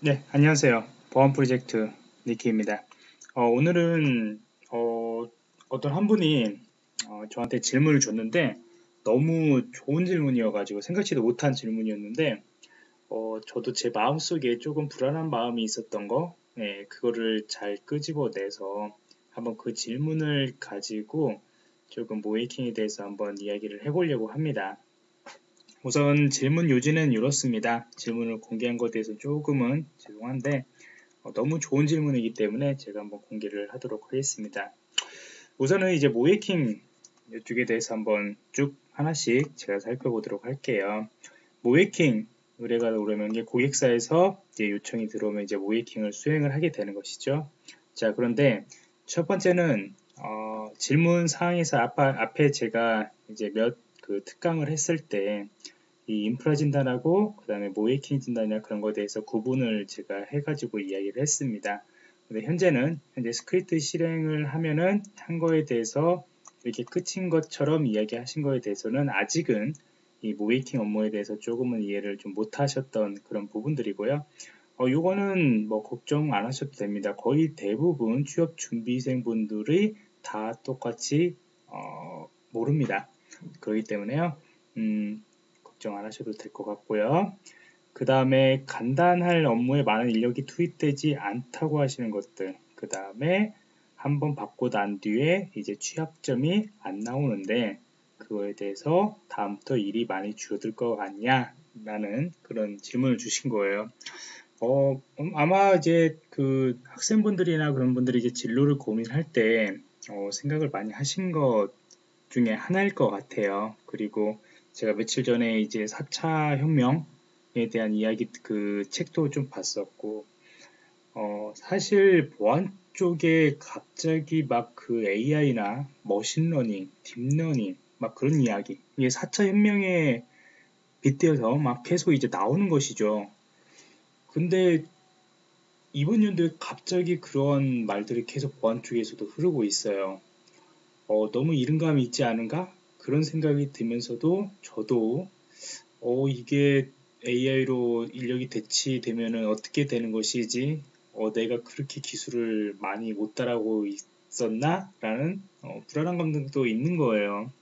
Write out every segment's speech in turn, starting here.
네, 안녕하세요. 보안 프로젝트 니키입니다. 어, 오늘은 어, 떤한 분이 어, 저한테 질문을 줬는데 너무 좋은 질문이어가지고 생각지도 못한 질문이었는데 어, 저도 제 마음속에 조금 불안한 마음이 있었던 거 네, 그거를 잘 끄집어내서 한번 그 질문을 가지고 조금 모이킹에 대해서 한번 이야기를 해보려고 합니다. 우선 질문 요지는 이렇습니다. 질문을 공개한 것에 대해서 조금은 죄송한데 어, 너무 좋은 질문이기 때문에 제가 한번 공개를 하도록 하겠습니다. 우선은 이제 모이킹 이쪽에 대해서 한번 쭉 하나씩 제가 살펴보도록 할게요. 모이킹 의뢰가 오르면 고객사에서 이제 요청이 들어오면 이제 모이킹을 수행을 하게 되는 것이죠. 자 그런데 첫 번째는 어, 질문 사항에서 앞, 앞에 제가 이제 몇 그 특강을 했을 때 이 인프라 진단하고 그 다음에 모의해킹 진단이나 그런 거에 대해서 구분을 제가 해가지고 이야기를 했습니다. 근데 현재는 현재 스크립트 실행을 하면은 한 거에 대해서 이렇게 끝인 것처럼 이야기하신 거에 대해서는 아직은 이 모의해킹 업무에 대해서 조금은 이해를 좀 못하셨던 그런 부분들이고요. 어, 요거는 뭐 걱정 안 하셔도 됩니다. 거의 대부분 취업 준비생 분들이 다 똑같이 어, 모릅니다. 그렇기 때문에요. 음, 걱정 안 하셔도 될 것 같고요. 그 다음에 간단할 업무에 많은 인력이 투입되지 않다고 하시는 것들. 그 다음에 한번 받고 난 뒤에 이제 취약점이 안 나오는데 그거에 대해서 다음부터 일이 많이 줄어들 것 같냐? 라는 그런 질문을 주신 거예요. 어, 음, 아마 이제 그 학생분들이나 그런 분들이 이제 진로를 고민할 때 어, 생각을 많이 하신 것 중에 하나일 것 같아요. 그리고 제가 며칠 전에 이제 4차 혁명에 대한 이야기 그 책도 좀 봤었고 어, 사실 보안 쪽에 갑자기 막 그 AI나 머신러닝, 딥러닝 막 그런 이야기 이게 4차 혁명에 빗대어서 막 계속 이제 나오는 것이죠. 근데 이번 연도에 갑자기 그런 말들이 계속 보안 쪽에서도 흐르고 있어요. 어, 너무 이른감이 있지 않은가? 그런 생각이 들면서도 저도 어 이게 AI로 인력이 대치되면 어떻게 되는 것이지? 어 내가 그렇게 기술을 많이 못 따라오고 있었나 라는 어, 불안한 감정도 있는 거예요.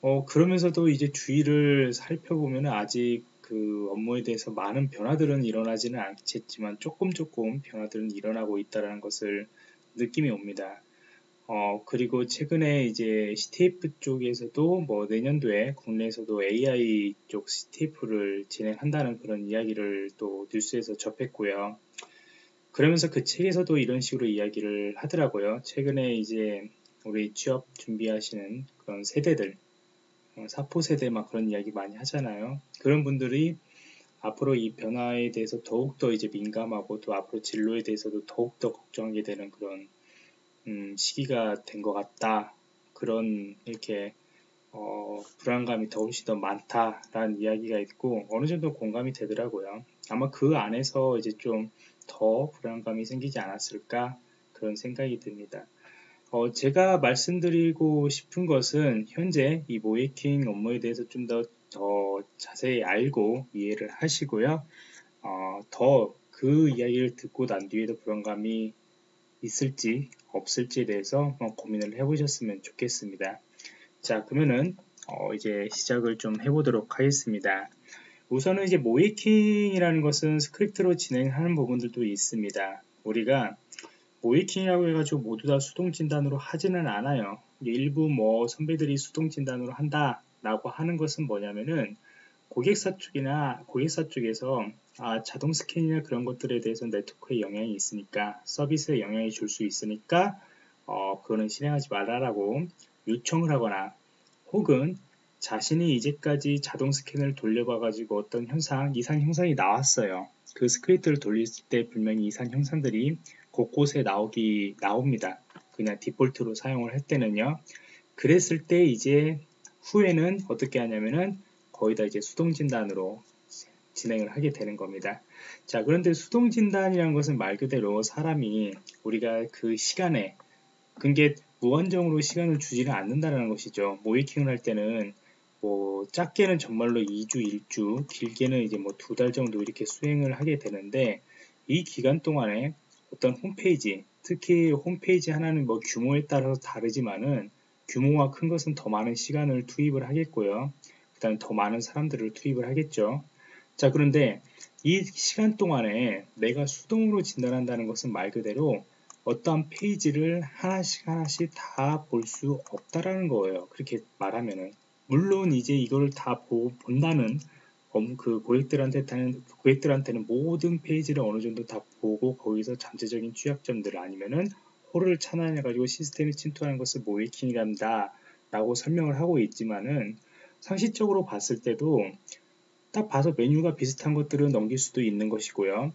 어 그러면서도 이제 주위를 살펴보면 아직 그 업무에 대해서 많은 변화들은 일어나지는 않겠지만 조금 조금 변화들은 일어나고 있다는 것을 느낌이 옵니다 어, 그리고 최근에 이제 CTF 쪽에서도 뭐 내년도에 국내에서도 AI 쪽 CTF를 진행한다는 그런 이야기를 또 뉴스에서 접했고요. 그러면서 그 책에서도 이런 식으로 이야기를 하더라고요. 최근에 이제 우리 취업 준비하시는 그런 세대들, 어, 사포 세대 막 그런 이야기 많이 하잖아요. 그런 분들이 앞으로 이 변화에 대해서 더욱더 이제 민감하고 또 앞으로 진로에 대해서도 더욱더 걱정하게 되는 그런 음, 시기가 된 것 같다. 그런 이렇게 어, 불안감이 더 훨씬 더 많다라는 이야기가 있고 어느 정도 공감이 되더라고요. 아마 그 안에서 이제 좀 더 불안감이 생기지 않았을까 그런 생각이 듭니다. 어, 제가 말씀드리고 싶은 것은 현재 이 모이킹 업무에 대해서 좀더 더 자세히 알고 이해를 하시고요. 어, 더 그 이야기를 듣고 난 뒤에도 불안감이 있을지 없을지에 대해서 고민을 해보셨으면 좋겠습니다. 자 그러면은 어 이제 시작을 좀 해보도록 하겠습니다. 우선은 이제 모의해킹이라는 것은 스크립트로 진행하는 부분들도 있습니다. 우리가 모의해킹이라고 해가지고 모두 다 수동 진단으로 하지는 않아요. 일부 뭐 선배들이 수동 진단으로 한다 라고 하는 것은 뭐냐면은 고객사 쪽이나 고객사 쪽에서 아, 자동 스캔이나 그런 것들에 대해서 네트워크에 영향이 있으니까 서비스에 영향이 줄 수 있으니까 어, 그거는 실행하지 말아라고 요청을 하거나 혹은 자신이 이제까지 자동 스캔을 돌려봐 가지고 어떤 현상, 이상 현상이 나왔어요. 그 스크립트를 돌릴 때 분명히 이상 현상들이 곳곳에 나오기 나옵니다. 그냥 디폴트로 사용을 할 때는요. 그랬을 때 이제 후에는 어떻게 하냐면은 거의 다 이제 수동 진단으로 진행을 하게 되는 겁니다. 자, 그런데 수동 진단이라는 것은 말 그대로 사람이 우리가 그 시간에 그게 무한정으로 시간을 주지는 않는다는 것이죠. 모이킹을 할 때는 뭐 작게는 정말로 2주, 1주, 길게는 이제 뭐 두 달 정도 이렇게 수행을 하게 되는데 이 기간 동안에 어떤 홈페이지, 특히 홈페이지 하나는 뭐 규모에 따라서 다르지만은 규모가 큰 것은 더 많은 시간을 투입을 하겠고요. 그 다음에 더 많은 사람들을 투입을 하겠죠. 자, 그런데 이 시간 동안에 내가 수동으로 진단한다는 것은 말 그대로 어떠한 페이지를 하나씩 하나씩 다 볼 수 없다라는 거예요. 그렇게 말하면은. 물론 이제 이걸 다 보, 본다는 그 고객들한테는 고객들한테는 모든 페이지를 어느 정도 다 보고 거기서 잠재적인 취약점들 아니면은 홀을 차단해 가지고 시스템에 침투하는 것을 모이킹이란다 라고 설명을 하고 있지만은 상식적으로 봤을 때도 딱 봐서 메뉴가 비슷한 것들은 넘길 수도 있는 것이고요.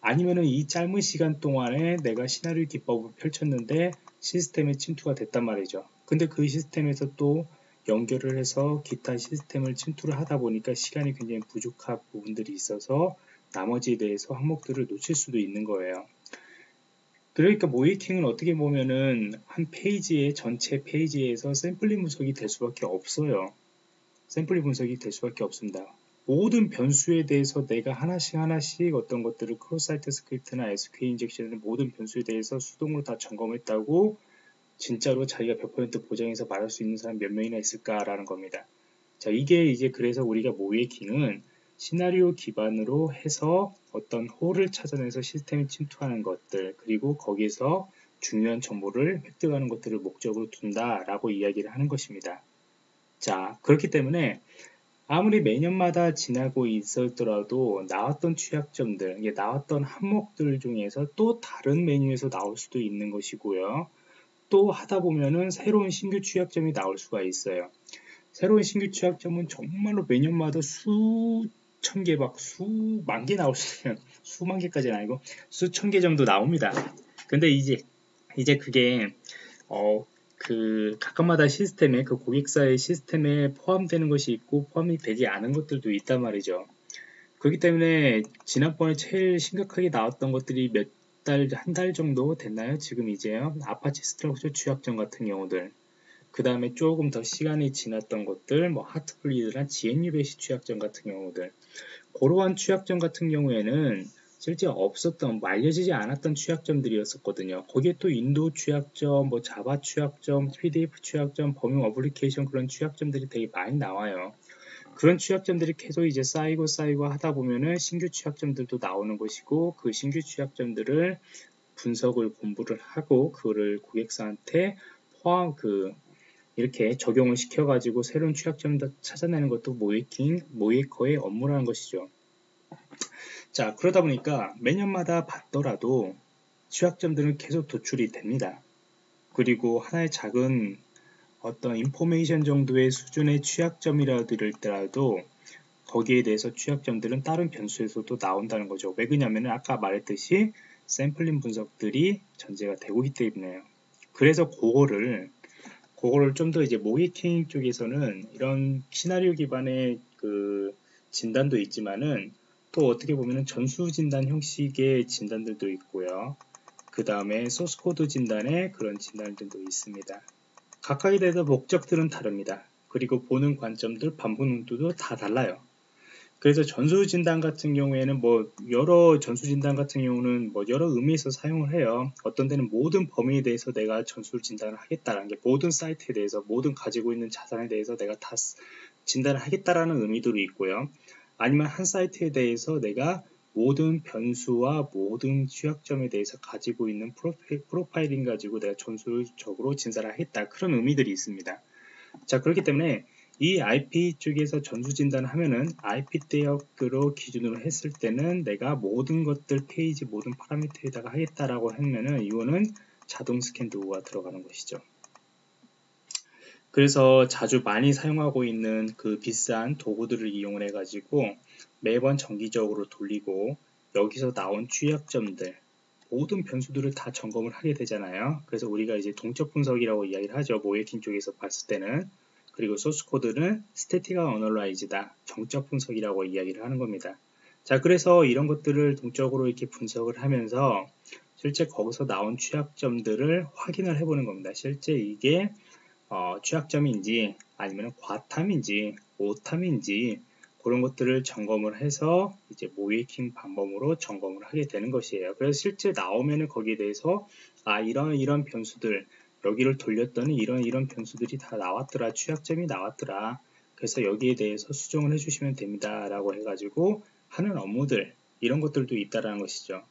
아니면은 이 짧은 시간 동안에 내가 시나리오 기법을 펼쳤는데 시스템에 침투가 됐단 말이죠. 근데 그 시스템에서 또 연결을 해서 기타 시스템을 침투를 하다 보니까 시간이 굉장히 부족한 부분들이 있어서 나머지에 대해서 항목들을 놓칠 수도 있는 거예요. 그러니까 모의해킹은 어떻게 보면은 한 페이지의 전체 페이지에서 샘플링 분석이 될 수밖에 없어요. 샘플링 분석이 될 수밖에 없습니다. 모든 변수에 대해서 내가 하나씩 하나씩 어떤 것들을 크로사이트 스크립트나 SQL 인젝션을 모든 변수에 대해서 수동으로 다 점검했다고 진짜로 자기가 100% 보장해서 말할 수 있는 사람 몇 명이나 있을까라는 겁니다. 자, 이게 이제 그래서 우리가 모이킹은 시나리오 기반으로 해서 어떤 홀을 찾아내서 시스템에 침투하는 것들 그리고 거기서 중요한 정보를 획득하는 것들을 목적으로 둔다라고 이야기를 하는 것입니다. 자, 그렇기 때문에 아무리 매년마다 지나고 있었더라도 나왔던 취약점들, 나왔던 항목들 중에서 또 다른 메뉴에서 나올 수도 있는 것이고요. 또 하다 보면은 새로운 신규 취약점이 나올 수가 있어요. 새로운 신규 취약점은 정말로 매년마다 수천 개, 막 수만 개 나올 수 있는, 수만 개까지는 아니고 수천 개 정도 나옵니다. 근데 이제, 이제 그게, 어, 그 각각마다 시스템에 그 고객사의 시스템에 포함되는 것이 있고 포함이 되지 않은 것들도 있단 말이죠. 그렇기 때문에 지난번에 제일 심각하게 나왔던 것들이 몇 달, 한 달 정도 됐나요? 지금 이제요. Apache Struts 취약점 같은 경우들. 그 다음에 조금 더 시간이 지났던 것들, 뭐 하트블리드나 GNU 베시 취약점 같은 경우들. 그러한 취약점 같은 경우에는 실제 없었던 뭐 알려지지 않았던 취약점들이었었거든요. 거기에 또 윈도우 취약점, 뭐 자바 취약점, PDF 취약점, 범용 어플리케이션 그런 취약점들이 되게 많이 나와요. 그런 취약점들이 계속 이제 쌓이고 쌓이고 하다 보면은 신규 취약점들도 나오는 것이고 그 신규 취약점들을 분석을 공부를 하고 그거를 고객사한테 포함 그 이렇게 적용을 시켜 가지고 새로운 취약점을 찾아내는 것도 모이킹, 모이커의 업무라는 것이죠. 자, 그러다 보니까 매년마다 봤더라도 취약점들은 계속 도출이 됩니다. 그리고 하나의 작은 어떤 인포메이션 정도의 수준의 취약점이라도 거기에 대해서 취약점들은 다른 변수에서도 나온다는 거죠. 왜 그러냐면 아까 말했듯이 샘플링 분석들이 전제가 되고 있기 때문에요. 그래서 그거를 그거를 좀 더 이제 모이킹 쪽에서는 이런 시나리오 기반의 그 진단도 있지만은 또 어떻게 보면 전수 진단 형식의 진단들도 있고요. 그 다음에 소스코드 진단의 그런 진단들도 있습니다. 각각에 대해서 목적들은 다릅니다. 그리고 보는 관점들, 반복 농도도 다 달라요. 그래서 전수 진단 같은 경우에는 뭐 여러 전수 진단 같은 경우는 뭐 여러 의미에서 사용을 해요. 어떤 데는 모든 범위에 대해서 내가 전수 진단을 하겠다라는 게 모든 사이트에 대해서 모든 가지고 있는 자산에 대해서 내가 다 진단을 하겠다라는 의미도 있고요. 아니면 한 사이트에 대해서 내가 모든 변수와 모든 취약점에 대해서 가지고 있는 프로파일, 링 가지고 내가 전술적으로 진단을 하겠다 그런 의미들이 있습니다. 자 그렇기 때문에 이 IP 쪽에서 전수 진단을 하면은 IP 대역으로 기준으로 했을 때는 내가 모든 것들 페이지 모든 파라미터에다가 하겠다라고 하면은 이거는 자동 스캔 도구가 들어가는 것이죠. 그래서 자주 많이 사용하고 있는 그 비싼 도구들을 이용을 해가지고 매번 정기적으로 돌리고 여기서 나온 취약점들 모든 변수들을 다 점검을 하게 되잖아요. 그래서 우리가 이제 동적 분석이라고 이야기를 하죠. 모의해킹 쪽에서 봤을 때는 그리고 소스 코드는 스태틱한 어널라이즈다. 정적 분석이라고 이야기를 하는 겁니다. 자, 그래서 이런 것들을 동적으로 이렇게 분석을 하면서 실제 거기서 나온 취약점들을 확인을 해보는 겁니다. 실제 이게 어, 취약점인지 아니면 과탐인지 오탐인지 그런 것들을 점검을 해서 이제 모이킹 방법으로 점검을 하게 되는 것이에요. 그래서 실제 나오면은 거기에 대해서 아 이런 이런 변수들 여기를 돌렸더니 이런 이런 변수들이 다 나왔더라 취약점이 나왔더라 그래서 여기에 대해서 수정을 해주시면 됩니다 라고 해가지고 하는 업무들 이런 것들도 있다라는 것이죠.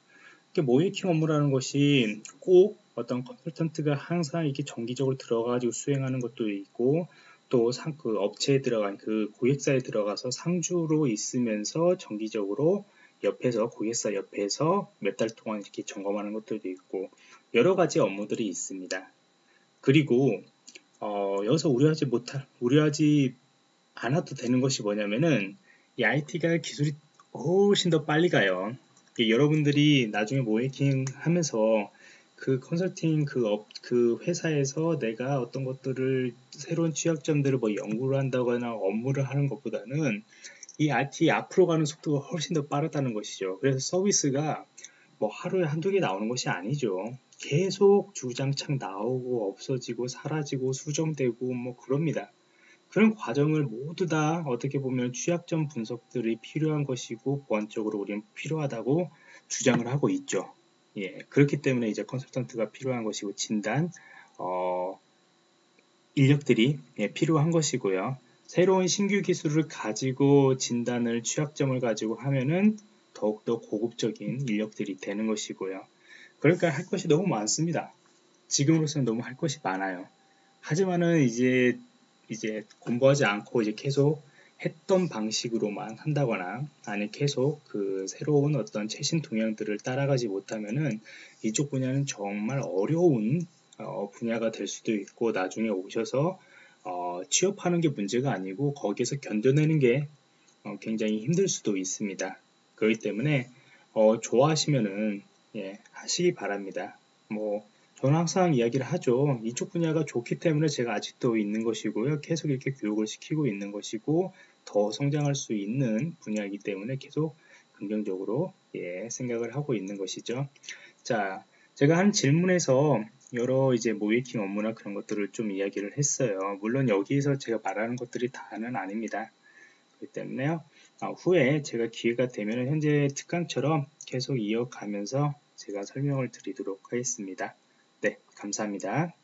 모이킹 업무라는 것이 꼭 어떤 컨설턴트가 항상 이렇게 정기적으로 들어가지고 수행하는 것도 있고 또 상, 그 업체에 들어간 그 고객사에 들어가서 상주로 있으면서 정기적으로 옆에서 고객사 옆에서 몇 달 동안 이렇게 점검하는 것들도 있고 여러 가지 업무들이 있습니다. 그리고 어, 여기서 우려하지 못할 우려하지 않아도 되는 것이 뭐냐면은 이 IT가 기술이 훨씬 더 빨리 가요. 여러분들이 나중에 모의해킹 하면서 그 컨설팅 그, 업, 그 회사에서 내가 어떤 것들을 새로운 취약점들을 뭐 연구를 한다거나 업무를 하는 것보다는 이 IT 앞으로 가는 속도가 훨씬 더 빠르다는 것이죠. 그래서 서비스가 뭐 하루에 한두 개 나오는 것이 아니죠. 계속 주장창 나오고 없어지고 사라지고 수정되고 뭐 그럽니다. 그런 과정을 모두 다 어떻게 보면 취약점 분석들이 필요한 것이고 보안적으로 우리는 필요하다고 주장을 하고 있죠. 예, 그렇기 때문에 이제 컨설턴트가 필요한 것이고 진단 어, 인력들이 예, 필요한 것이고요. 새로운 신규 기술을 가지고 진단을 취약점을 가지고 하면은 더욱더 고급적인 인력들이 되는 것이고요. 그러니까 할 것이 너무 많습니다. 지금으로서는 너무 할 것이 많아요. 하지만은 이제 이제 공부하지 않고 이제 계속 했던 방식으로만 한다거나 아니 계속 그 새로운 어떤 최신 동향들을 따라가지 못하면은 이쪽 분야는 정말 어려운 어, 분야가 될 수도 있고 나중에 오셔서 어, 취업하는 게 문제가 아니고 거기에서 견뎌내는 게 어, 굉장히 힘들 수도 있습니다. 그렇기 때문에 어, 좋아하시면은 예, 하시기 바랍니다. 뭐 저는 항상 이야기를 하죠. 이쪽 분야가 좋기 때문에 제가 아직도 있는 것이고요. 계속 이렇게 교육을 시키고 있는 것이고 더 성장할 수 있는 분야이기 때문에 계속 긍정적으로 예, 생각을 하고 있는 것이죠. 자, 제가 한 질문에서 여러 이제 모이킹 업무나 그런 것들을 좀 이야기를 했어요. 물론 여기에서 제가 말하는 것들이 다는 아닙니다. 그렇기 때문에요. 아, 후에 제가 기회가 되면 현재 특강처럼 계속 이어가면서 제가 설명을 드리도록 하겠습니다. 네, 감사합니다.